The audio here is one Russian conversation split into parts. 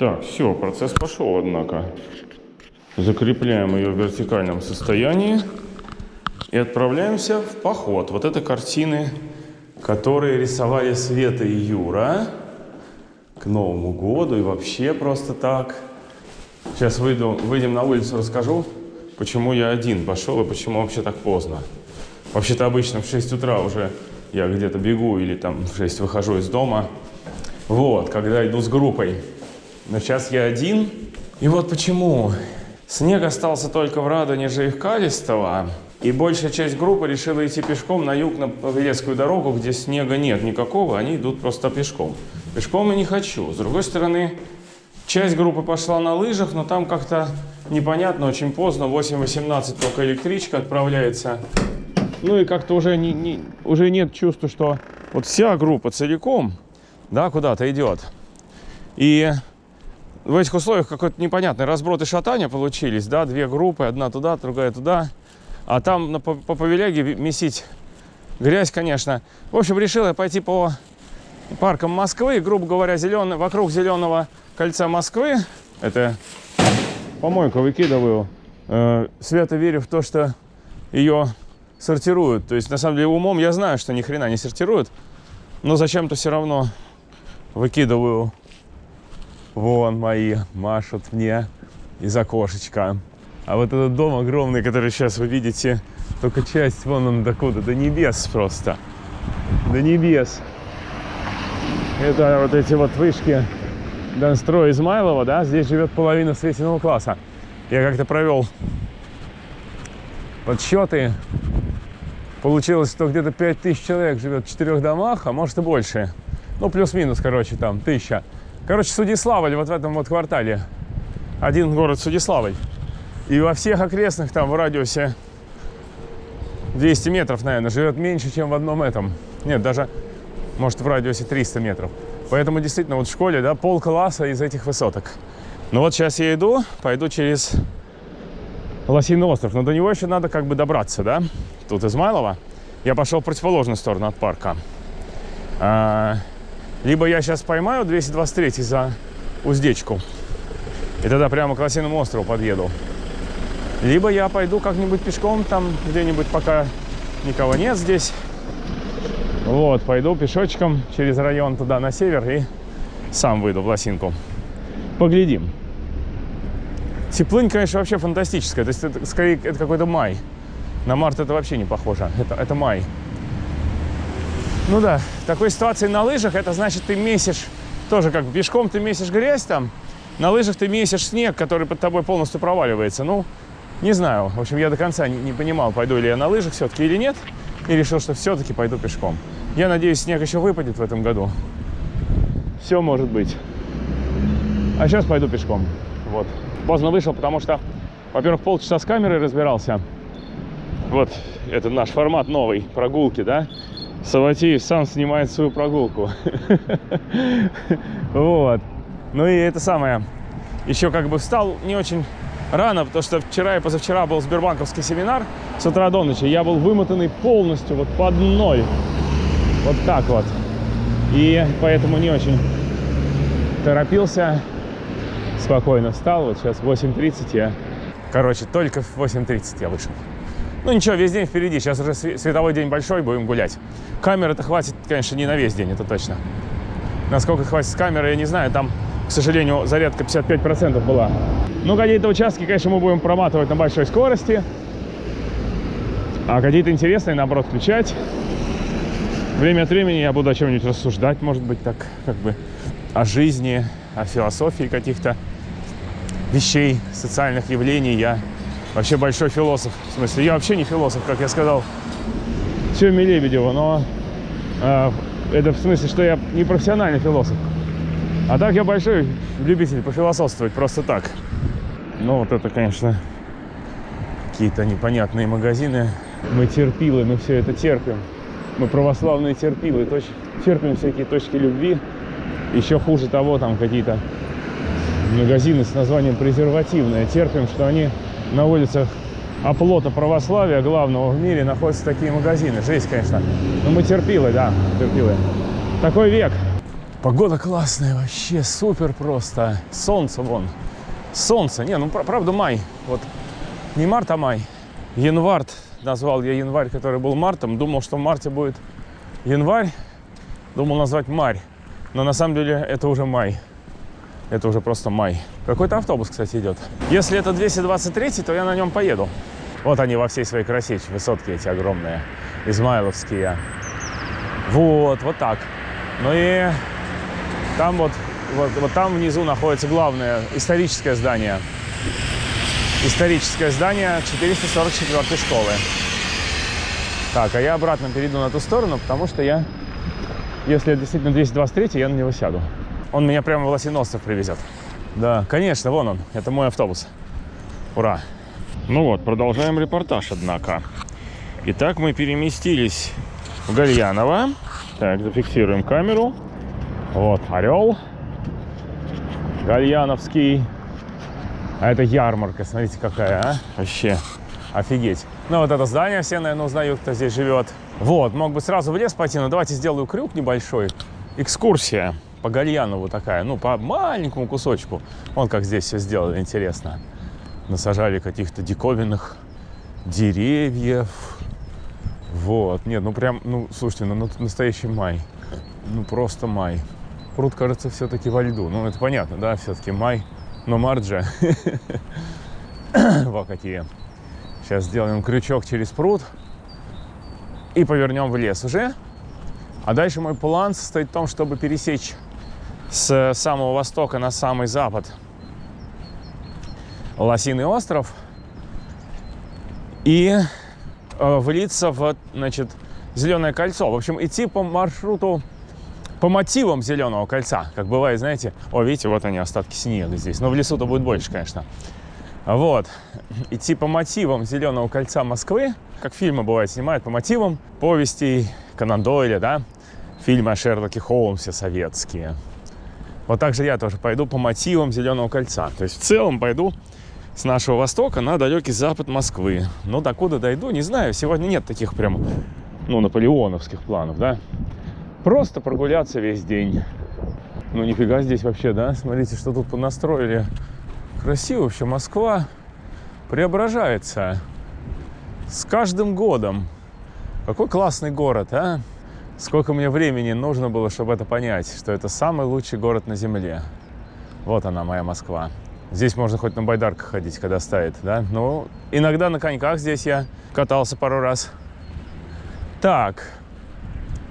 Так, все, процесс пошел, однако. Закрепляем ее в вертикальном состоянии и отправляемся в поход. Вот это картины, которые рисовали Света и Юра к Новому году и вообще просто так. Сейчас выйду, выйдем на улицу, расскажу, почему я один пошел и почему вообще так поздно. Вообще-то обычно в 6 утра уже я где-то бегу или там в 6 выхожу из дома. Вот, когда иду с группой. Но сейчас я один. И вот почему. Снег остался только в Радоне же их Калистова. И большая часть группы решила идти пешком на юг на Павелецкую дорогу, где снега нет никакого, они идут просто пешком. Пешком я не хочу. С другой стороны, часть группы пошла на лыжах, но там как-то непонятно, очень поздно, 8.18 только электричка отправляется. Ну и как-то уже, не, не, уже нет чувства, что вот вся группа целиком да, куда-то идет. И в этих условиях какой-то непонятный разброд и шатания получились, да, две группы, одна туда, другая туда. А там на, по, по Павеляге месить грязь, конечно. В общем, решил я пойти по паркам Москвы, грубо говоря, зеленый, вокруг зеленого кольца Москвы. Это помойку выкидываю. Э, свято верю в то, что ее сортируют. То есть, на самом деле, умом я знаю, что ни хрена не сортируют. Но зачем-то все равно выкидываю. Вон мои машут мне из окошечка. А вот этот дом огромный, который сейчас вы видите, только часть вон он докуда, до небес просто. До небес. Это вот эти вот вышки Донстроя Измайлова, да, здесь живет половина Светиного класса. Я как-то провел подсчеты. Получилось, что где-то 5000 человек живет в четырех домах, а может и больше. Ну, плюс-минус, короче, там, тысяча. Короче, Судиславль вот в этом вот квартале. Один город Судиславль. И во всех окрестных там в радиусе 200 метров, наверное, живет меньше, чем в одном этом. Нет, даже, может, в радиусе 300 метров. Поэтому действительно вот в школе, да, пол класса из этих высоток. Ну вот сейчас я иду, пойду через Лосиный остров. Но до него еще надо как бы добраться, да? Тут Измайлова. Я пошел в противоположную сторону от парка. Либо я сейчас поймаю 223 за уздечку. И тогда прямо к Лосиному острову подъеду. Либо я пойду как-нибудь пешком там где-нибудь, пока никого нет здесь. Вот, пойду пешочком через район туда на север и сам выйду в Лосинку. Поглядим. Теплынь, конечно, вообще фантастическая. То есть это скорее это какой-то май. На март это вообще не похоже. Это, это май. Ну да, в такой ситуации на лыжах, это значит ты месишь, тоже как пешком ты месишь грязь там, на лыжах ты месишь снег, который под тобой полностью проваливается. Ну, не знаю. В общем, я до конца не, не понимал, пойду ли я на лыжах все-таки или нет. И решил, что все-таки пойду пешком. Я надеюсь, снег еще выпадет в этом году. Все может быть. А сейчас пойду пешком. Вот. Поздно вышел, потому что, во-первых, полчаса с камерой разбирался. Вот, это наш формат новый, прогулки, да? Саватеев сам снимает свою прогулку. Вот. Ну и это самое. Еще как бы встал не очень рано, потому что вчера и позавчера был Сбербанковский семинар с утра до ночи. Я был вымотанный полностью вот под ноль. Вот так вот. И поэтому не очень торопился. Спокойно встал. Вот сейчас 8.30 я... Короче, только в 8.30 я вышел. Ну ничего, весь день впереди. Сейчас уже световой день большой, будем гулять. Камеры-то хватит, конечно, не на весь день, это точно. Насколько хватит камеры, я не знаю. Там, к сожалению, зарядка 55% была. Ну, какие-то участки, конечно, мы будем проматывать на большой скорости. А какие-то интересные, наоборот, включать. Время от времени я буду о чем-нибудь рассуждать, может быть, так, как бы, о жизни, о философии каких-то вещей, социальных явлений. Я вообще большой философ. В смысле, я вообще не философ, как я сказал Тёме Лебедеву, но э, это в смысле, что я не профессиональный философ. А так я большой любитель пофилософствовать, просто так. Ну, вот это, конечно, какие-то непонятные магазины. Мы терпилы, мы все это терпим. Мы православные терпилы, терпим всякие точки любви. Еще хуже того, там какие-то магазины с названием презервативные. Терпим, что они на улицах оплота православия главного в мире находятся такие магазины. Жесть, конечно. Но мы терпилы, да, терпилы. Такой век. Погода классная вообще, супер просто. Солнце вон. Солнце. Не, ну правда май. Вот не март, а май. Январь. Назвал я январь, который был мартом. Думал, что в марте будет январь. Думал назвать марь. Но на самом деле это уже май. Это уже просто май. Какой-то автобус, кстати, идет. Если это 223, то я на нем поеду. Вот они во всей своей красе, высотки эти огромные, измайловские. Вот, вот так. Ну и там вот, вот, вот там внизу находится главное историческое здание. Историческое здание 444 школы. Так, а я обратно перейду на ту сторону, потому что я, если это действительно 223, я на него сяду. Он меня прямо в Лосиностов привезет. Да, конечно, вон он. Это мой автобус. Ура. Ну вот, продолжаем репортаж, однако. Итак, мы переместились в Гальяново. Так, зафиксируем камеру. Вот, Орел. Гальяновский. А это ярмарка, смотрите какая, а? Вообще, офигеть. Ну, вот это здание все, наверное, узнают, кто здесь живет. Вот, мог бы сразу в лес пойти, но давайте сделаю крюк небольшой. Экскурсия по Гальянову такая, ну, по маленькому кусочку. Вон как здесь все сделали, интересно. Насажали каких-то диковинных деревьев. Вот, нет, ну прям, ну, слушайте, ну, настоящий май. Ну, просто май. Пруд, кажется, все-таки во льду. Ну, это понятно, да, все-таки май. Но марджа. Вот какие. Сейчас сделаем крючок через пруд и повернем в лес уже. А дальше мой план состоит в том, чтобы пересечь с самого востока на самый запад. Лосиный остров. И э, влиться в, значит, Зеленое кольцо. В общем, идти по маршруту по мотивам зеленого кольца, как бывает, знаете, о, видите, вот они, остатки снега здесь, но в лесу-то будет больше, конечно. Вот, идти по мотивам зеленого кольца Москвы, как фильмы бывает снимают, по мотивам повестей Конан Дойля, да, фильмы о Шерлоке Холмсе советские. Вот так же я тоже пойду по мотивам зеленого кольца. То есть в целом пойду с нашего востока на далекий запад Москвы. Но докуда дойду, не знаю. Сегодня нет таких прям, ну, наполеоновских планов, да. Просто прогуляться весь день. Ну, нифига здесь вообще, да? Смотрите, что тут понастроили. Красиво вообще. Москва преображается с каждым годом. Какой классный город, а? Сколько мне времени нужно было, чтобы это понять, что это самый лучший город на Земле. Вот она, моя Москва. Здесь можно хоть на байдарках ходить, когда стоит, да? Ну, иногда на коньках здесь я катался пару раз. Так,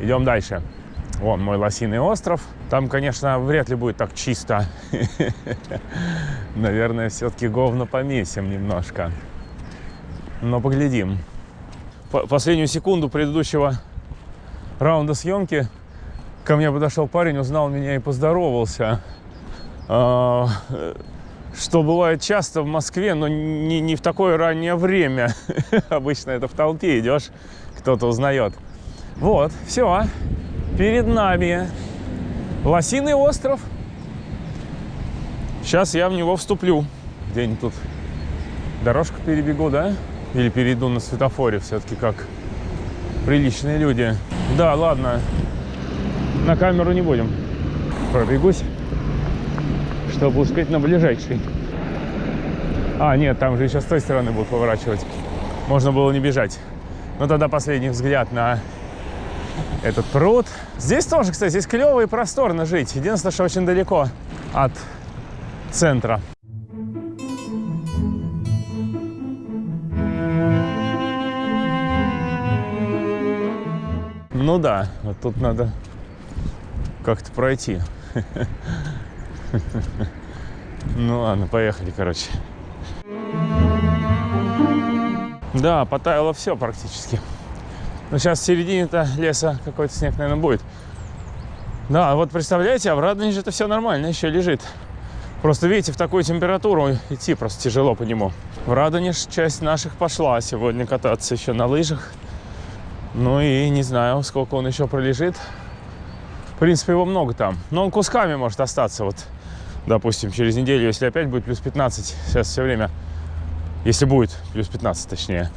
Идем дальше. Вон мой лосиный остров. Там, конечно, вряд ли будет так чисто. Наверное, все-таки говно помесим немножко. Но поглядим. Последнюю секунду предыдущего раунда съемки ко мне подошел парень, узнал меня и поздоровался. А, что бывает часто в Москве, но не, не в такое раннее время. Обычно это в толпе идешь, кто-то узнает. Вот, все. Перед нами Лосиный остров. Сейчас я в него вступлю. Где-нибудь тут дорожку перебегу, да? Или перейду на светофоре все-таки как приличные люди. Да, ладно. На камеру не будем. Пробегусь, чтобы успеть на ближайший. А, нет, там же еще с той стороны будут поворачивать. Можно было не бежать. Но тогда последний взгляд на этот пруд. Здесь тоже, кстати, здесь клево и просторно жить. Единственное, что очень далеко от центра. Ну да, вот тут надо как-то пройти. Ну ладно, поехали, короче. Да, потаяло все практически. Но сейчас в середине-то леса какой-то снег, наверное, будет. Да, вот представляете, в Радоне же это все нормально, еще лежит. Просто, видите, в такую температуру идти просто тяжело по нему. В Радоне часть наших пошла сегодня кататься еще на лыжах. Ну и не знаю, сколько он еще пролежит. В принципе, его много там. Но он кусками может остаться. Вот, допустим, через неделю, если опять будет плюс 15, сейчас все время, если будет плюс 15, точнее,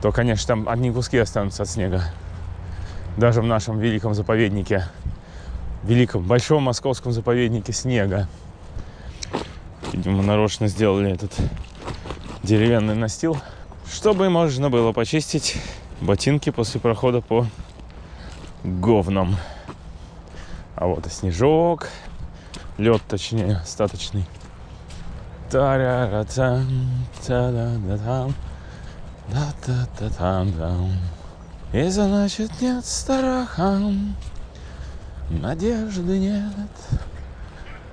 то, конечно, там одни куски останутся от снега. Даже в нашем великом заповеднике великом, большом московском заповеднике снега. Видимо, нарочно сделали этот деревянный настил, чтобы можно было почистить ботинки после прохода по говнам. А вот и снежок, лед, точнее, остаточный. Та-ра-ра-там, та-да-да-там, да-да-да-там-дам. И значит нет страха, надежды нет,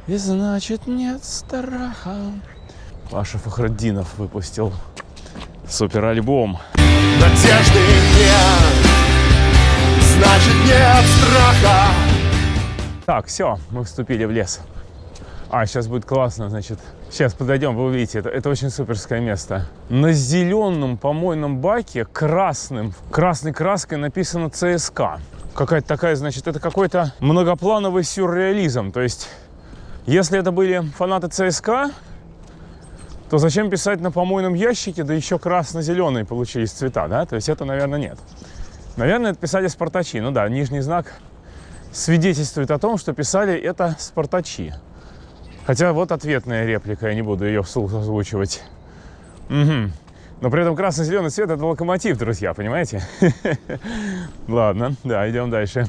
и значит нет страха. Паша Фахраддинов выпустил супер альбом. Надежды нет, значит нет страха. Так, все, мы вступили в лес. А, сейчас будет классно, значит. Сейчас подойдем, вы увидите, это, это очень суперское место. На зеленом помойном баке красным, красной краской написано ЦСК. Какая-то такая, значит, это какой-то многоплановый сюрреализм. То есть, если это были фанаты ЦСКА, то зачем писать на помойном ящике, да еще красно-зеленые получились цвета, да? То есть это, наверное, нет. Наверное, это писали спартачи. Ну да, нижний знак свидетельствует о том, что писали это спартачи. Хотя вот ответная реплика, я не буду ее вслух озвучивать. Угу. Но при этом красно-зеленый цвет – это локомотив, друзья, понимаете? Ладно, да, идем дальше.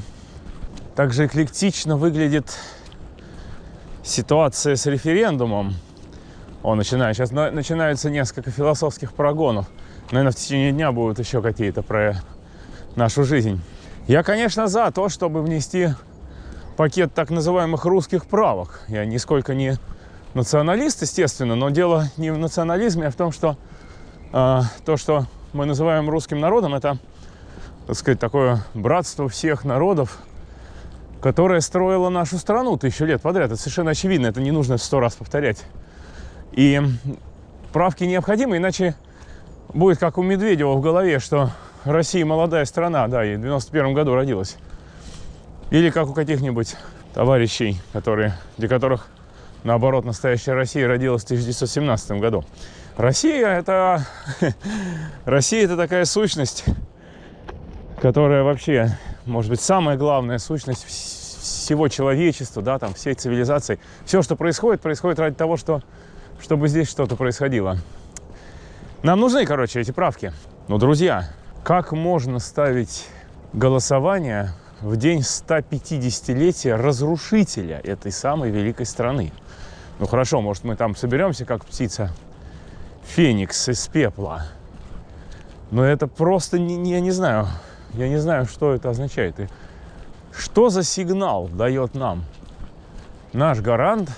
Также эклектично выглядит ситуация с референдумом. О, начинаю. Сейчас начинаются несколько философских прогонов. Наверное, в течение дня будут еще какие-то про нашу жизнь. Я, конечно, за то, чтобы внести пакет так называемых русских правок. Я нисколько не националист, естественно, но дело не в национализме, а в том, что э, то, что мы называем русским народом, это, так сказать, такое братство всех народов, которое строило нашу страну тысячу лет подряд. Это совершенно очевидно, это не нужно сто раз повторять. И правки необходимы, иначе будет как у Медведева в голове, что Россия молодая страна, да, и в 91 году родилась. Или как у каких-нибудь товарищей, которые, для которых, наоборот, настоящая Россия родилась в 1917 году. Россия это, Россия это такая сущность, которая вообще, может быть, самая главная сущность всего человечества, да, там, всей цивилизации. Все, что происходит, происходит ради того, что, чтобы здесь что-то происходило. Нам нужны, короче, эти правки. Но, друзья, как можно ставить голосование в день 150-летия разрушителя этой самой великой страны. Ну хорошо, может мы там соберемся, как птица Феникс из пепла. Но это просто, не, не, я не знаю, я не знаю, что это означает. И что за сигнал дает нам наш гарант,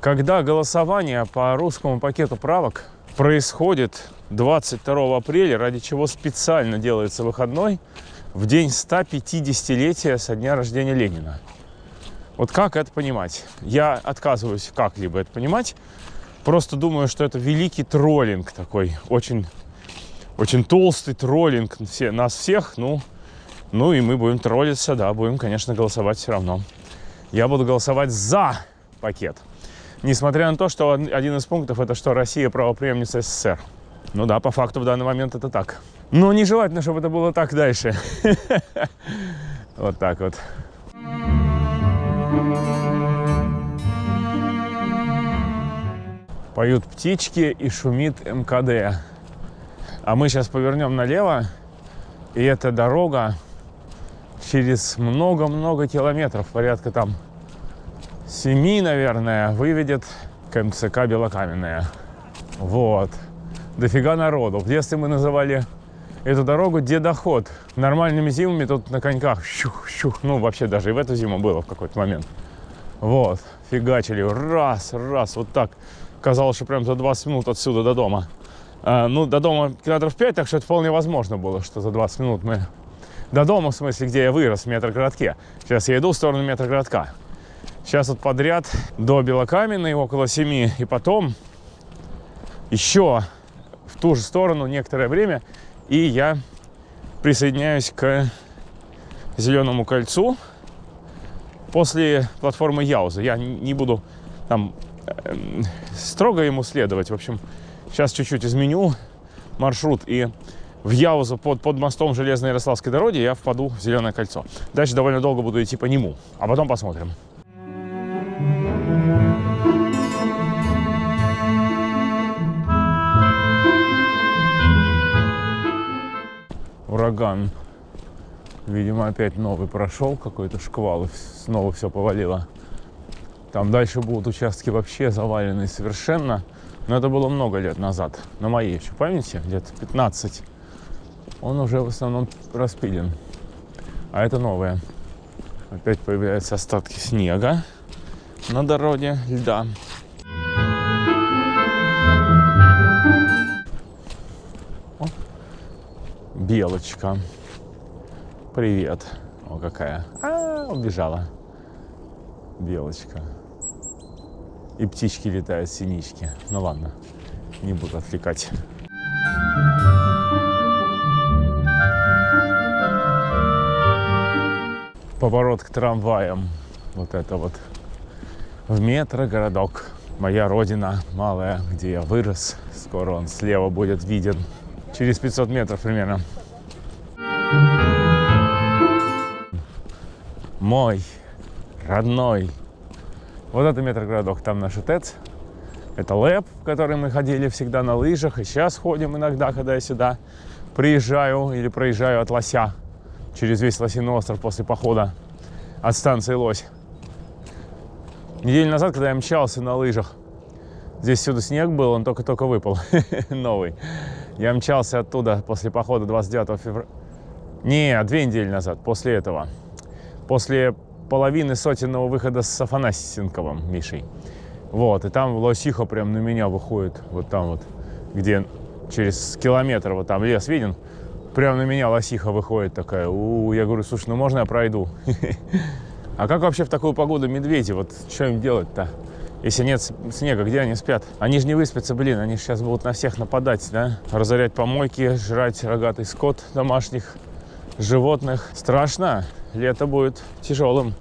когда голосование по русскому пакету правок происходит 22 апреля, ради чего специально делается выходной, в день 150-летия со дня рождения Ленина. Вот как это понимать? Я отказываюсь как-либо это понимать. Просто думаю, что это великий троллинг такой, очень, очень толстый троллинг все, нас всех. Ну, ну и мы будем троллиться, да, будем, конечно, голосовать все равно. Я буду голосовать за пакет. Несмотря на то, что один из пунктов это что Россия правоприемница СССР. Ну да, по факту в данный момент это так. Но нежелательно, чтобы это было так дальше. Вот так вот. Поют птички и шумит МКД. А мы сейчас повернем налево, и эта дорога через много-много километров, порядка там семи, наверное, выведет к Белокаменная. Вот. Дофига народу. В детстве мы называли эту дорогу дедоход. Нормальными зимами тут на коньках щух-щух. Ну, вообще даже и в эту зиму было в какой-то момент. Вот, фигачили. Раз, раз, вот так. Казалось, что прям за 20 минут отсюда до дома. А, ну, до дома километров 5, так что это вполне возможно было, что за 20 минут мы... До дома, в смысле, где я вырос, в метрогородке. Сейчас я иду в сторону метрогородка. Сейчас вот подряд до Белокаменной около 7, и потом еще в ту же сторону некоторое время и я присоединяюсь к Зеленому кольцу после платформы Яуза. Я не буду там э, строго ему следовать. В общем, сейчас чуть-чуть изменю маршрут и в Яузу под, под мостом железной Ярославской дороги я впаду в Зеленое кольцо. Дальше довольно долго буду идти по нему, а потом посмотрим. Ураган. Видимо, опять новый прошел, какой-то шквал, и снова все повалило. Там дальше будут участки вообще заваленные совершенно. Но это было много лет назад, на моей еще памяти, где-то 15. Он уже в основном распилен. А это новое. Опять появляются остатки снега на дороге, льда. Белочка. Привет. О, какая. А, убежала. Белочка. И птички летают, синички. Ну ладно, не буду отвлекать. Поворот к трамваям. Вот это вот. В метро городок. Моя родина малая, где я вырос. Скоро он слева будет виден. Через 500 метров примерно. Мой родной вот это метрогородок, там наш ТЭЦ. Это ЛЭП, в который мы ходили всегда на лыжах. И сейчас ходим иногда, когда я сюда приезжаю или проезжаю от Лося через весь Лосиный остров после похода от станции Лось. Неделю назад, когда я мчался на лыжах, здесь сюда снег был, он только-только выпал, новый. Я мчался оттуда после похода 29 февраля. Не, две недели назад, после этого. После половины сотенного выхода с Афанасенковым Мишей. Вот, и там лосиха прям на меня выходит, вот там вот, где через километр, вот там лес виден, прям на меня лосиха выходит такая. У, -у, -у я говорю, слушай, ну можно я пройду? А как вообще в такую погоду медведи? Вот что им делать-то? Если нет снега, где они спят? Они же не выспятся, блин, они сейчас будут на всех нападать, да? Разорять помойки, жрать рогатый скот домашних животных. Страшно лето будет тяжелым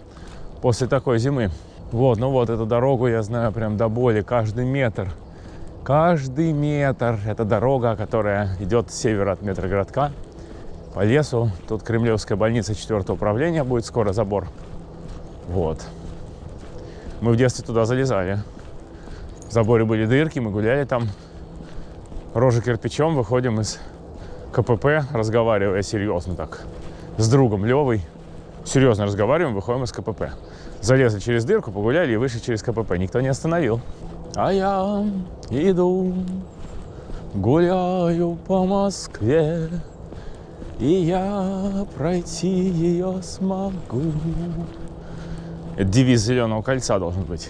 после такой зимы. Вот, ну вот эту дорогу я знаю прям до боли, каждый метр. Каждый метр. Это дорога, которая идет с севера от метрогородка по лесу. Тут Кремлевская больница 4 управления будет скоро забор. Вот. Мы в детстве туда залезали. В заборе были дырки, мы гуляли там. Рожа кирпичом, выходим из КПП, разговаривая серьезно так с другом Левой серьезно разговариваем, выходим из КПП. Залезли через дырку, погуляли и вышли через КПП. Никто не остановил. А я иду, гуляю по Москве, и я пройти ее смогу. Это девиз Зеленого кольца должен быть.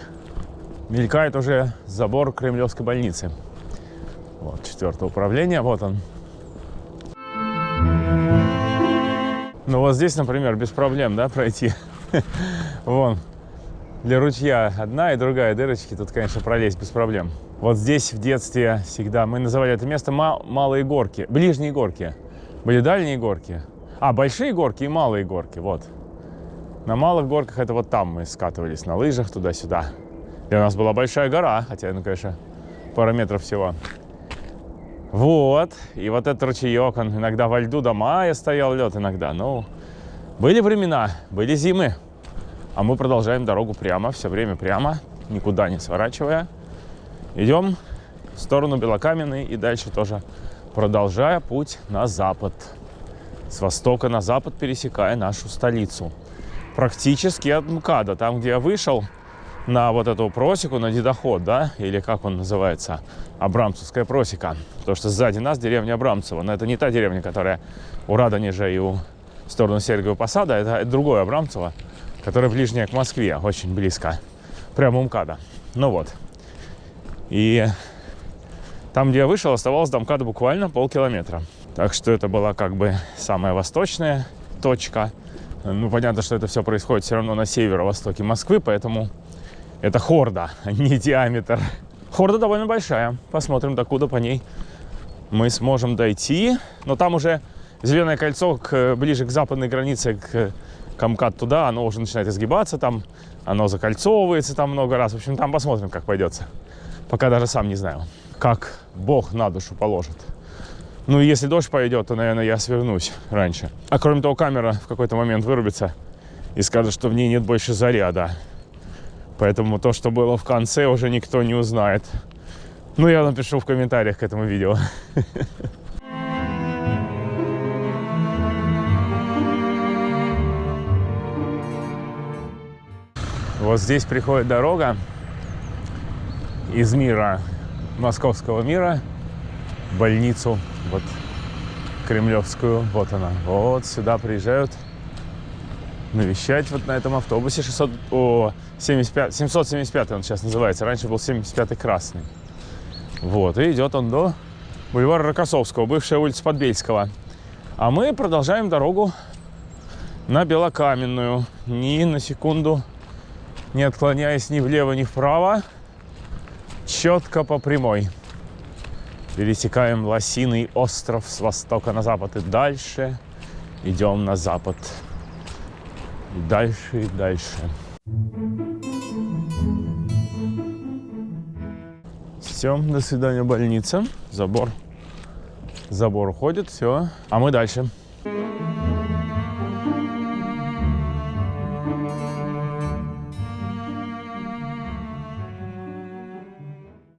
Мелькает уже забор Кремлевской больницы. Вот, четвертое управление, вот он. Ну вот здесь, например, без проблем, да, пройти. Вон, для ручья одна и другая дырочки, тут, конечно, пролезть без проблем. Вот здесь в детстве всегда мы называли это место малые горки, ближние горки. Были дальние горки, а большие горки и малые горки, вот. На малых горках это вот там мы скатывались на лыжах туда-сюда. И у нас была большая гора, хотя, ну, конечно, пара метров всего. Вот, и вот этот ручеек, он иногда во льду до мая стоял лед иногда. Ну, были времена, были зимы. А мы продолжаем дорогу прямо, все время прямо, никуда не сворачивая. Идем в сторону Белокаменной и дальше тоже продолжая путь на запад. С востока на запад пересекая нашу столицу. Практически от МКАДа, там, где я вышел, на вот эту просеку, на дедоход, да, или как он называется, Абрамцевская просека. Потому что сзади нас деревня Абрамцева. Но это не та деревня, которая у Радонежа и у сторону Сергиева Посада. Это, это другое Абрамцево, которое ближнее к Москве, очень близко. Прямо у МКАДа. Ну вот. И там, где я вышел, оставалось до МКАДа буквально полкилометра. Так что это была как бы самая восточная точка. Ну, понятно, что это все происходит все равно на северо-востоке Москвы, поэтому это хорда, а не диаметр. Хорда довольно большая. Посмотрим, докуда по ней мы сможем дойти. Но там уже зеленое кольцо к, ближе к западной границе, к Камкат туда, оно уже начинает изгибаться, там оно закольцовывается там много раз. В общем, там посмотрим, как пойдется. Пока даже сам не знаю, как Бог на душу положит. Ну, если дождь пойдет, то, наверное, я свернусь раньше. А кроме того, камера в какой-то момент вырубится и скажет, что в ней нет больше заряда. Поэтому то, что было в конце, уже никто не узнает. Ну, я напишу в комментариях к этому видео. Вот здесь приходит дорога из мира, московского мира, больницу, вот кремлевскую, вот она. Вот сюда приезжают навещать вот на этом автобусе 600, о, 75, 775 он сейчас называется, раньше был 75 красный. Вот, и идет он до бульвара Рокоссовского, бывшая улица Подбельского. А мы продолжаем дорогу на Белокаменную, ни на секунду не отклоняясь ни влево, ни вправо, четко по прямой. Пересекаем Лосиный остров с востока на запад и дальше идем на запад. Дальше, и дальше. Все, до свидания, больница. Забор. Забор уходит, все. А мы дальше.